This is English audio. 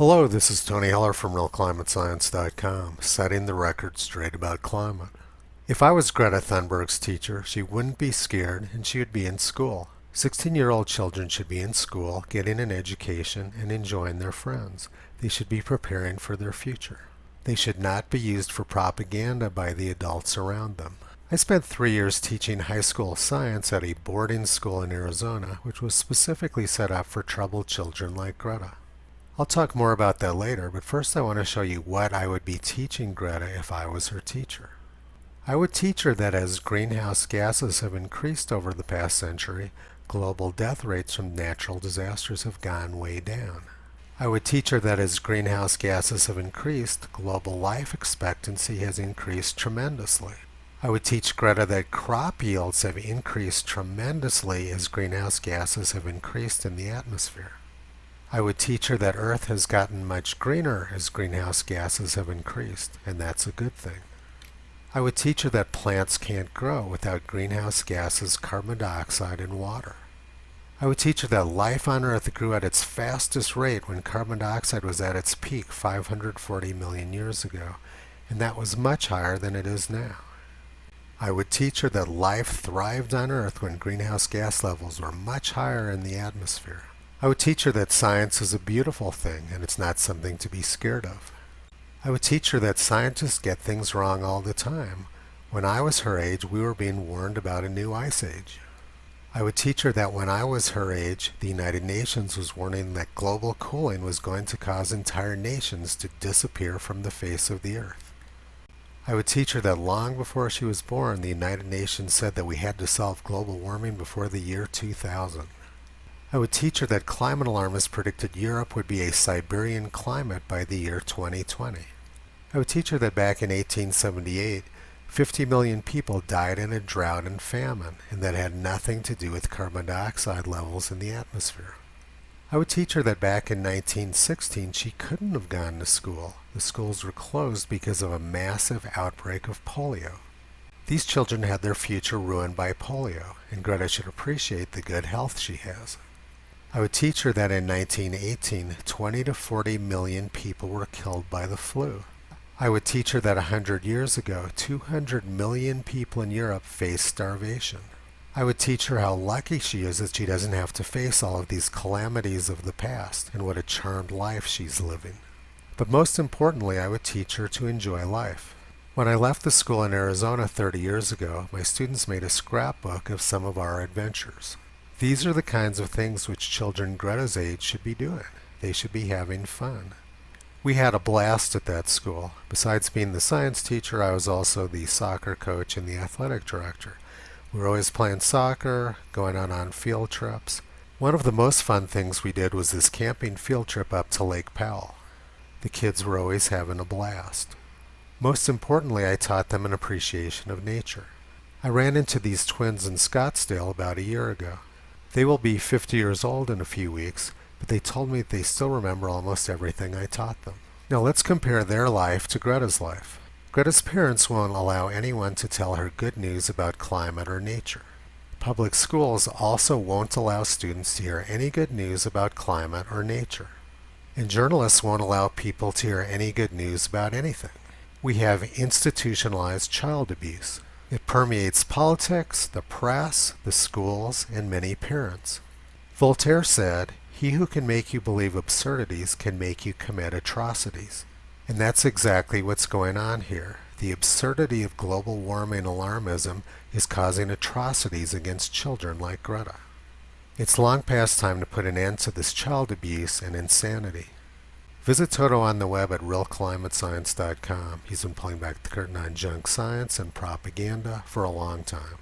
Hello, this is Tony Heller from RealClimateScience.com, setting the record straight about climate. If I was Greta Thunberg's teacher, she wouldn't be scared and she would be in school. 16-year-old children should be in school, getting an education and enjoying their friends. They should be preparing for their future. They should not be used for propaganda by the adults around them. I spent three years teaching high school science at a boarding school in Arizona, which was specifically set up for troubled children like Greta. I'll talk more about that later, but first I want to show you what I would be teaching Greta if I was her teacher. I would teach her that as greenhouse gases have increased over the past century, global death rates from natural disasters have gone way down. I would teach her that as greenhouse gases have increased, global life expectancy has increased tremendously. I would teach Greta that crop yields have increased tremendously as greenhouse gases have increased in the atmosphere. I would teach her that Earth has gotten much greener as greenhouse gases have increased, and that's a good thing. I would teach her that plants can't grow without greenhouse gases, carbon dioxide, and water. I would teach her that life on Earth grew at its fastest rate when carbon dioxide was at its peak 540 million years ago, and that was much higher than it is now. I would teach her that life thrived on Earth when greenhouse gas levels were much higher in the atmosphere. I would teach her that science is a beautiful thing and it's not something to be scared of. I would teach her that scientists get things wrong all the time. When I was her age, we were being warned about a new ice age. I would teach her that when I was her age, the United Nations was warning that global cooling was going to cause entire nations to disappear from the face of the earth. I would teach her that long before she was born, the United Nations said that we had to solve global warming before the year 2000. I would teach her that climate alarmists predicted Europe would be a Siberian climate by the year 2020. I would teach her that back in 1878, 50 million people died in a drought and famine, and that had nothing to do with carbon dioxide levels in the atmosphere. I would teach her that back in 1916 she couldn't have gone to school. The schools were closed because of a massive outbreak of polio. These children had their future ruined by polio, and Greta should appreciate the good health she has. I would teach her that in 1918, 20 to 40 million people were killed by the flu. I would teach her that 100 years ago, 200 million people in Europe faced starvation. I would teach her how lucky she is that she doesn't have to face all of these calamities of the past and what a charmed life she's living. But most importantly, I would teach her to enjoy life. When I left the school in Arizona 30 years ago, my students made a scrapbook of some of our adventures. These are the kinds of things which children Greta's age should be doing. They should be having fun. We had a blast at that school. Besides being the science teacher, I was also the soccer coach and the athletic director. We were always playing soccer, going out on field trips. One of the most fun things we did was this camping field trip up to Lake Powell. The kids were always having a blast. Most importantly, I taught them an appreciation of nature. I ran into these twins in Scottsdale about a year ago. They will be 50 years old in a few weeks, but they told me they still remember almost everything I taught them. Now let's compare their life to Greta's life. Greta's parents won't allow anyone to tell her good news about climate or nature. Public schools also won't allow students to hear any good news about climate or nature. And journalists won't allow people to hear any good news about anything. We have institutionalized child abuse. It permeates politics, the press, the schools, and many parents. Voltaire said, he who can make you believe absurdities can make you commit atrocities. And that's exactly what's going on here. The absurdity of global warming alarmism is causing atrocities against children like Greta. It's long past time to put an end to this child abuse and insanity. Visit Toto on the web at realclimatescience.com. He's been pulling back the curtain on junk science and propaganda for a long time.